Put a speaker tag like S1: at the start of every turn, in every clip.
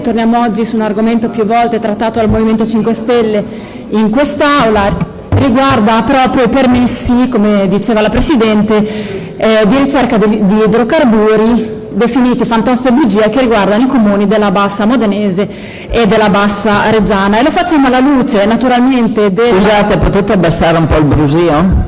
S1: Torniamo oggi su un argomento più volte trattato dal Movimento 5 Stelle in quest'Aula, riguarda proprio i permessi, come diceva la Presidente, eh, di ricerca di, di idrocarburi definiti fantoste bugie che riguardano i comuni della Bassa Modenese e della Bassa Reggiana e lo facciamo alla luce naturalmente del...
S2: Scusate, potete abbassare un po' il brusio?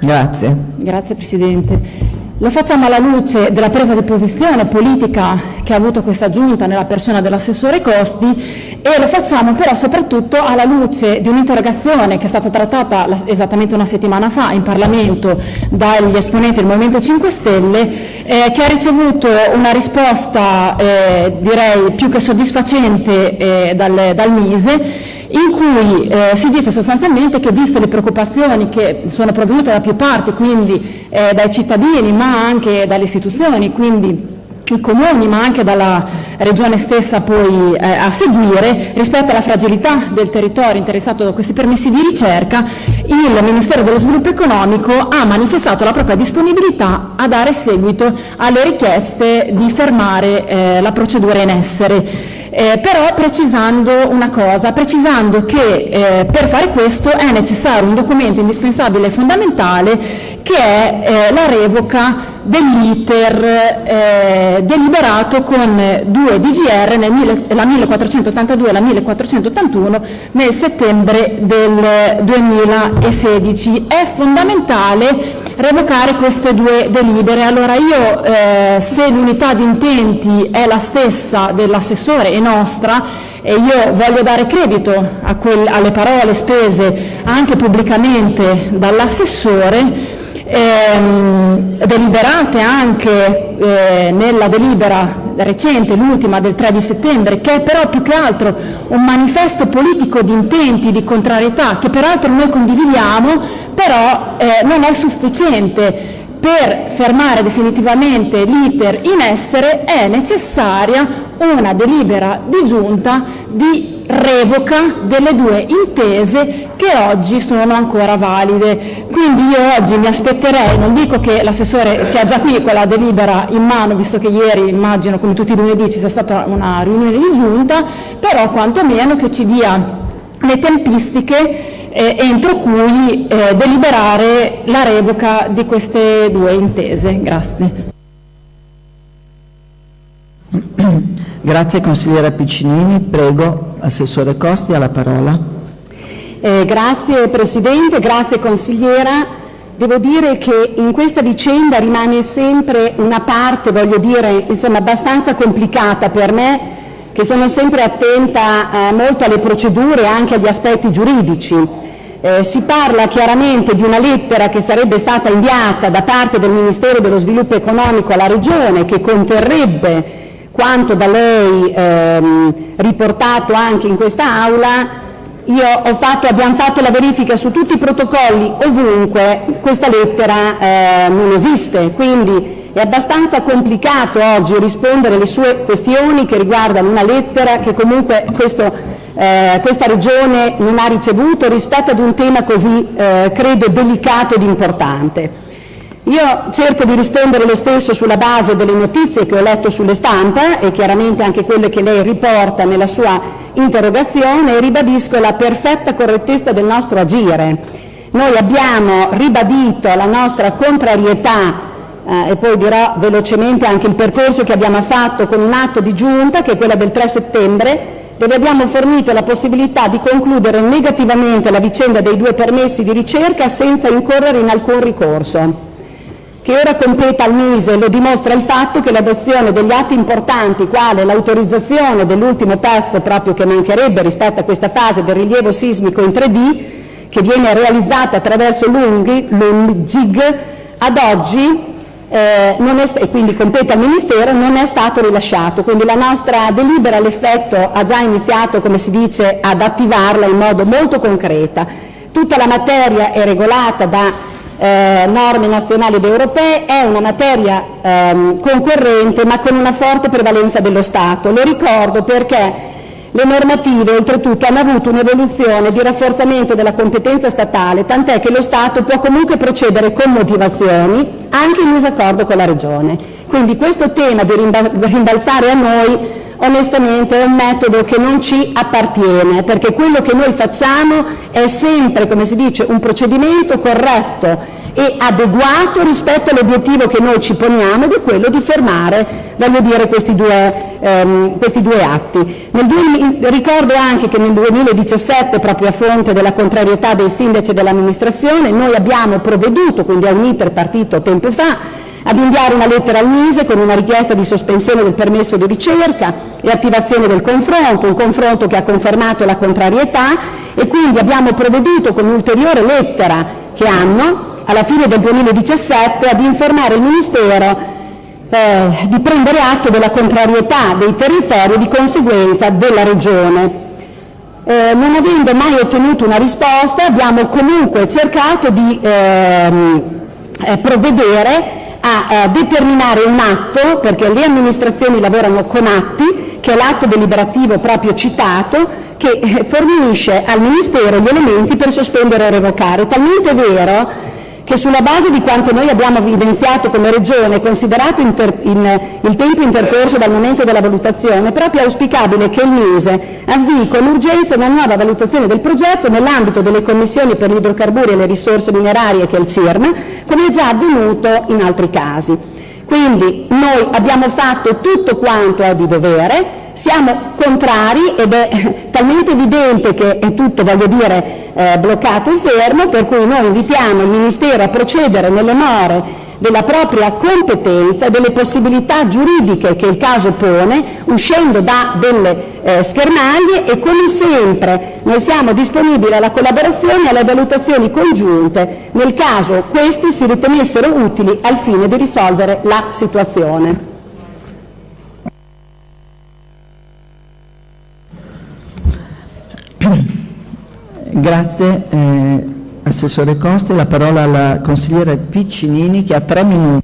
S2: Grazie.
S1: Grazie Presidente. Lo facciamo alla luce della presa di posizione politica che ha avuto questa Giunta nella persona dell'assessore Costi e lo facciamo però soprattutto alla luce di un'interrogazione che è stata trattata esattamente una settimana fa in Parlamento dagli esponenti del Movimento 5 Stelle eh, che ha ricevuto una risposta eh, direi più che soddisfacente eh, dal, dal Mise in cui eh, si dice sostanzialmente che viste le preoccupazioni che sono proveniute da più parti, quindi eh, dai cittadini ma anche dalle istituzioni, quindi i comuni ma anche dalla regione stessa poi eh, a seguire rispetto alla fragilità del territorio interessato da questi permessi di ricerca il Ministero dello Sviluppo Economico ha manifestato la propria disponibilità a dare seguito alle richieste di fermare eh, la procedura in essere eh, però precisando una cosa, precisando che eh, per fare questo è necessario un documento indispensabile e fondamentale che è eh, la revoca dell'iter eh, deliberato con due DGR, nel, la 1482 e la 1481, nel settembre del 2016. È fondamentale revocare queste due delibere. Allora io, eh, se l'unità di intenti è la stessa dell'assessore e nostra, e io voglio dare credito alle parole spese anche pubblicamente dall'assessore, ehm, deliberate anche eh, nella delibera recente, l'ultima del 3 di settembre, che è però più che altro un manifesto politico di intenti, di contrarietà, che peraltro noi condividiamo, però eh, non è sufficiente per fermare definitivamente l'iter in essere è necessaria una delibera di giunta di revoca delle due intese che oggi sono ancora valide. Quindi io oggi mi aspetterei, non dico che l'assessore sia già qui con la delibera in mano, visto che ieri immagino come tutti i lunedì ci sia stata una riunione di giunta, però quantomeno che ci dia le tempistiche eh, entro cui eh, deliberare la revoca di queste due intese. Grazie.
S2: Grazie consigliera Piccinini, prego Assessore Costi alla parola.
S3: Eh, grazie Presidente, grazie consigliera. Devo dire che in questa vicenda rimane sempre una parte, voglio dire, insomma, abbastanza complicata per me, che sono sempre attenta eh, molto alle procedure e anche agli aspetti giuridici. Eh, si parla chiaramente di una lettera che sarebbe stata inviata da parte del Ministero dello Sviluppo Economico alla Regione che conterrebbe quanto da lei ehm, riportato anche in questa Aula. Io ho fatto, abbiamo fatto la verifica su tutti i protocolli, ovunque questa lettera eh, non esiste, quindi è abbastanza complicato oggi rispondere alle sue questioni che riguardano una lettera che comunque questo, eh, questa Regione non ha ricevuto rispetto ad un tema così, eh, credo, delicato ed importante. Io cerco di rispondere lo stesso sulla base delle notizie che ho letto sulle stampa e chiaramente anche quelle che lei riporta nella sua interrogazione e ribadisco la perfetta correttezza del nostro agire. Noi abbiamo ribadito la nostra contrarietà eh, e poi dirò velocemente anche il percorso che abbiamo fatto con un atto di giunta che è quella del 3 settembre dove abbiamo fornito la possibilità di concludere negativamente la vicenda dei due permessi di ricerca senza incorrere in alcun ricorso. Che ora competa al Mise lo dimostra il fatto che l'adozione degli atti importanti, quale l'autorizzazione dell'ultimo test proprio che mancherebbe rispetto a questa fase del rilievo sismico in 3D, che viene realizzata attraverso l'UNGIG, ad oggi eh, e quindi compete al Ministero, non è stato rilasciato. Quindi la nostra delibera all'effetto ha già iniziato, come si dice, ad attivarla in modo molto concreta. Tutta la materia è regolata da eh, norme nazionali ed europee, è una materia ehm, concorrente ma con una forte prevalenza dello Stato. Lo ricordo perché le normative oltretutto hanno avuto un'evoluzione di rafforzamento della competenza statale, tant'è che lo Stato può comunque procedere con motivazioni anche in disaccordo con la Regione. Quindi questo tema di rimbalzare a noi onestamente è un metodo che non ci appartiene, perché quello che noi facciamo è sempre, come si dice, un procedimento corretto e adeguato rispetto all'obiettivo che noi ci poniamo ed è quello di fermare voglio dire, questi, due, ehm, questi due atti. Nel, ricordo anche che nel 2017, proprio a fronte della contrarietà dei sindaci dell'amministrazione, noi abbiamo provveduto, quindi a un iter partito tempo fa, ad inviare una lettera al Mise con una richiesta di sospensione del permesso di ricerca e attivazione del confronto, un confronto che ha confermato la contrarietà e quindi abbiamo provveduto con un'ulteriore lettera che hanno alla fine del 2017 ad informare il Ministero di prendere atto della contrarietà dei territori e di conseguenza della Regione. Eh, non avendo mai ottenuto una risposta abbiamo comunque cercato di ehm, eh, provvedere a determinare un atto, perché le amministrazioni lavorano con atti, che è l'atto deliberativo proprio citato, che eh, fornisce al Ministero gli elementi per sospendere o revocare. Talmente vero che sulla base di quanto noi abbiamo evidenziato come Regione, considerato inter, in, il tempo intercorso dal momento della valutazione, è proprio auspicabile che il Mise avvii con urgenza una nuova valutazione del progetto nell'ambito delle commissioni per gli idrocarburi e le risorse minerarie che è il CIRM, come è già avvenuto in altri casi. Quindi noi abbiamo fatto tutto quanto è di dovere, siamo contrari ed è talmente evidente che è tutto, voglio dire, eh, bloccato e fermo, per cui noi invitiamo il Ministero a procedere nelle more della propria competenza e delle possibilità giuridiche che il caso pone, uscendo da delle eh, schermaglie e come sempre noi siamo disponibili alla collaborazione e alle valutazioni congiunte nel caso questi si ritenessero utili al fine di risolvere la situazione.
S2: Grazie eh, Assessore Costi, la parola alla consigliere Piccinini che ha tre minuti.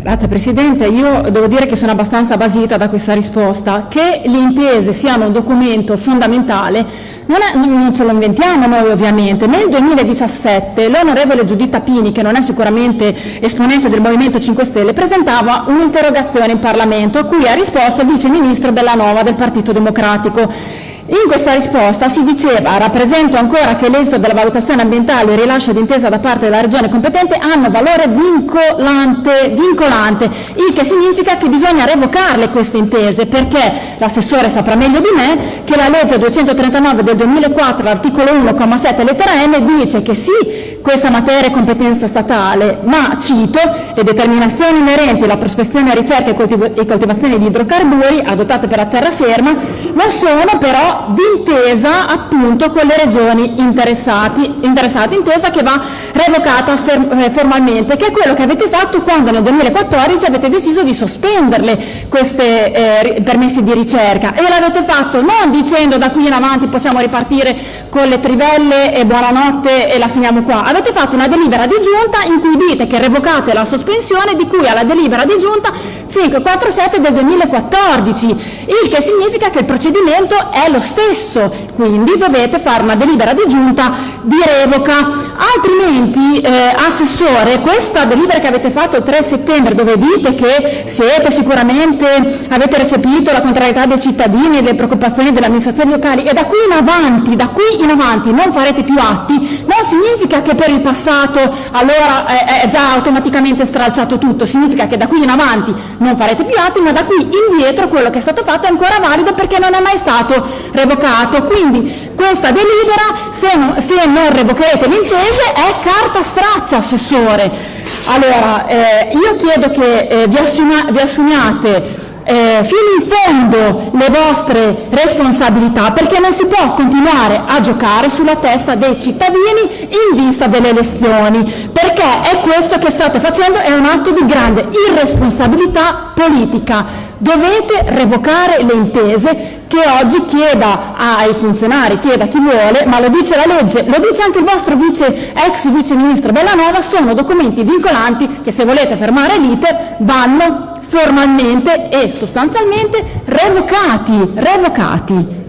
S1: Grazie Presidente, io devo dire che sono abbastanza basita da questa risposta. Che le intese siano un documento fondamentale non, è, non ce lo inventiamo noi ovviamente. Nel 2017 l'onorevole Giuditta Pini, che non è sicuramente esponente del Movimento 5 Stelle, presentava un'interrogazione in Parlamento a cui ha risposto il Vice Ministro Bellanova del Partito Democratico in questa risposta si diceva «Rappresento ancora che l'esito della valutazione ambientale e il rilascio d'intesa da parte della Regione competente hanno valore vincolante, vincolante, il che significa che bisogna revocarle queste intese, perché l'assessore saprà meglio di me che la legge 239 del 2004, l'articolo 1,7 lettera M, dice che sì, questa materia è competenza statale, ma, cito, le determinazioni inerenti alla prospezione, ricerca e coltivazione di idrocarburi adottate per la terraferma non sono però d'intesa appunto con le regioni interessate, intesa che va revocata eh, formalmente, che è quello che avete fatto quando nel 2014 avete deciso di sospenderle questi eh, permessi di ricerca. E l'avete fatto non dicendo da qui in avanti possiamo ripartire con le trivelle e buonanotte e la finiamo qua, avete fatto una delibera di giunta in cui dite che revocate la sospensione di cui alla delibera di giunta 547 del 2014, il che significa che il procedimento è lo stesso, quindi dovete fare una delibera di giunta di revoca. Altrimenti, eh, Assessore, questa delibera che avete fatto il 3 settembre, dove dite che siete sicuramente, avete recepito la contrarietà dei cittadini e le preoccupazioni delle amministrazioni locali e da qui in avanti, da qui in avanti non farete più atti, non significa che per il passato allora è, è già automaticamente stralciato tutto, significa che da qui in avanti non farete più atti, ma da qui indietro quello che è stato fatto è ancora valido perché non è mai stato revocato. Quindi questa delibera, se non, se non revocherete le intese, è carta straccia, Assessore. Allora, eh, io chiedo che eh, vi, assumia, vi assumiate eh, fino in fondo le vostre responsabilità perché non si può continuare a giocare sulla testa dei cittadini in vista delle elezioni perché è questo che state facendo è un atto di grande irresponsabilità politica. Dovete revocare le intese che oggi chieda ai funzionari, chieda chi vuole, ma lo dice la legge, lo dice anche il vostro vice, ex vice ministro Bellanova, sono documenti vincolanti che se volete fermare l'iter vanno formalmente e sostanzialmente revocati, revocati.